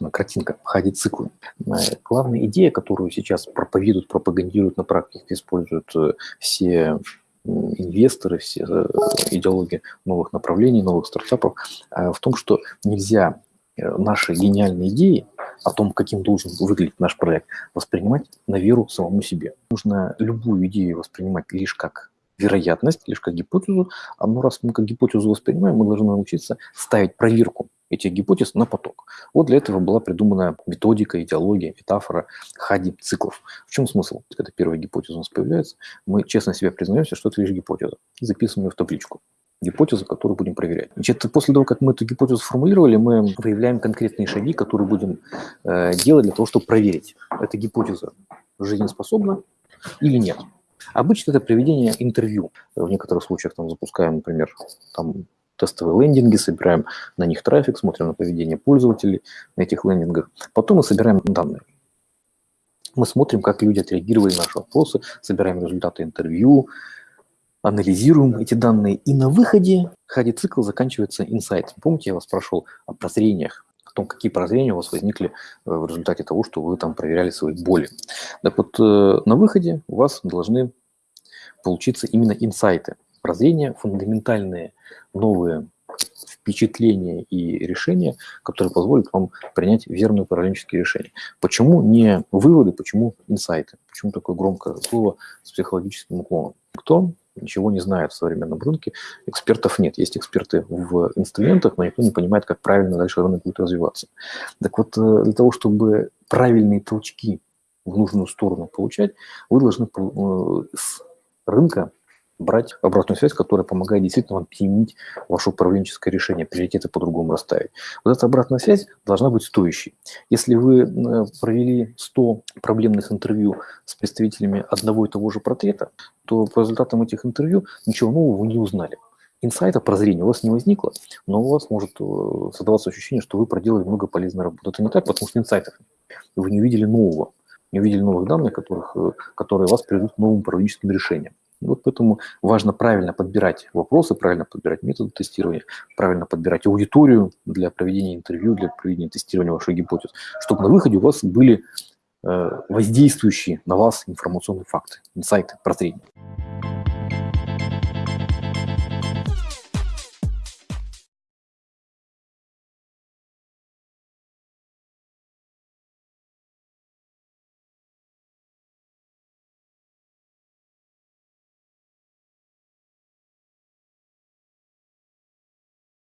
она картинка, ходит циклы. Главная идея, которую сейчас проповедуют, пропагандируют на практике, используют э, все инвесторы, все э, идеологии новых направлений, новых стартапов, э, в том, что нельзя наши гениальные идеи о том, каким должен выглядеть наш проект, воспринимать на веру самому себе. Нужно любую идею воспринимать лишь как вероятность, лишь как гипотезу. А ну, раз мы как гипотезу воспринимаем, мы должны научиться ставить проверку этих гипотез на поток. Вот для этого была придумана методика, идеология, метафора хади циклов. В чем смысл? Когда первая гипотеза у нас появляется, мы честно себе признаемся, что это лишь гипотеза, и записываем ее в табличку гипотезу, которую будем проверять. Значит, после того, как мы эту гипотезу сформулировали, мы выявляем конкретные шаги, которые будем э, делать для того, чтобы проверить, эта гипотеза жизнеспособна или нет. Обычно это проведение интервью. В некоторых случаях там запускаем, например, там тестовые лендинги, собираем на них трафик, смотрим на поведение пользователей на этих лендингах. Потом мы собираем данные. Мы смотрим, как люди отреагировали на наши вопросы, собираем результаты интервью, анализируем эти данные. И на выходе ходе цикл заканчивается инсайт. Помните, я вас спрашивал о прозрениях, о том, какие прозрения у вас возникли э, в результате того, что вы там проверяли свои боли. Так вот, э, на выходе у вас должны получиться именно инсайты, прозрения, фундаментальные новые впечатления и решения, которые позволят вам принять верные управленческие решения. Почему не выводы, почему инсайты? Почему такое громкое слово с психологическим уклоном? Кто ничего не знает в современном рынке, экспертов нет. Есть эксперты в инструментах, но никто не понимает, как правильно дальше рынок будет развиваться. Так вот, э, для того, чтобы правильные толчки в нужную сторону получать, вы должны э, с рынка брать обратную связь, которая помогает действительно вам применить ваше управленческое решение, приоритеты по-другому расставить. Вот эта обратная связь должна быть стоящей. Если вы э, провели 100 проблемных интервью с представителями одного и того же портрета, то по результатам этих интервью ничего нового вы не узнали. Инсайта, прозрения у вас не возникло, но у вас может э, создаваться ощущение, что вы проделали много полезной работы. Это не так, потому что инсайтов Вы не увидели нового, не увидели новых данных, которых, э, которые вас приведут к новым управленческим решениям. Вот поэтому важно правильно подбирать вопросы, правильно подбирать методы тестирования, правильно подбирать аудиторию для проведения интервью, для проведения тестирования вашей гипотез, чтобы на выходе у вас были э, воздействующие на вас информационные факты, инсайты, прозрения.